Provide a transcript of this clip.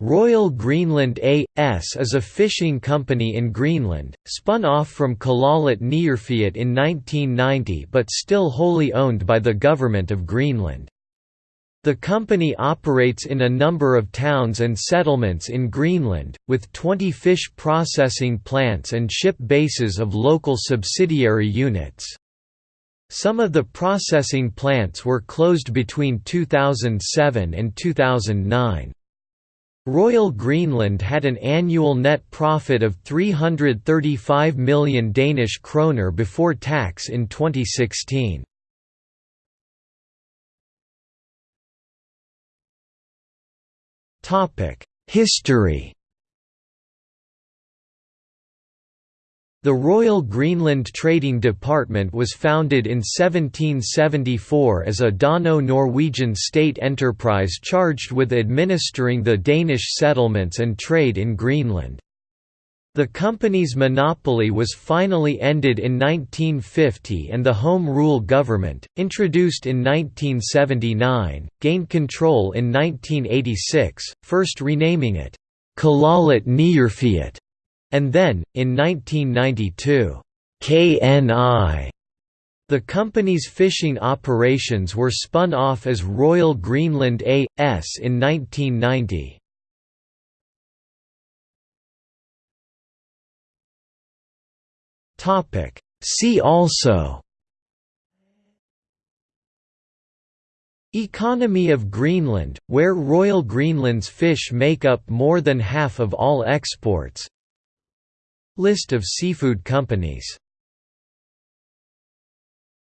Royal Greenland A.S. is a fishing company in Greenland, spun off from Kalaallit Niuerfiat in 1990 but still wholly owned by the Government of Greenland. The company operates in a number of towns and settlements in Greenland, with 20 fish processing plants and ship bases of local subsidiary units. Some of the processing plants were closed between 2007 and 2009. Royal Greenland had an annual net profit of 335 million Danish kroner before tax in 2016. History The Royal Greenland Trading Department was founded in 1774 as a Dano-Norwegian state enterprise charged with administering the Danish settlements and trade in Greenland. The company's monopoly was finally ended in 1950 and the Home Rule government, introduced in 1979, gained control in 1986, first renaming it, Kalaallit Niuerfiat and then, in 1992, KNI. The company's fishing operations were spun off as Royal Greenland A.S. in 1990. See also Economy of Greenland, where Royal Greenland's fish make up more than half of all exports List of seafood companies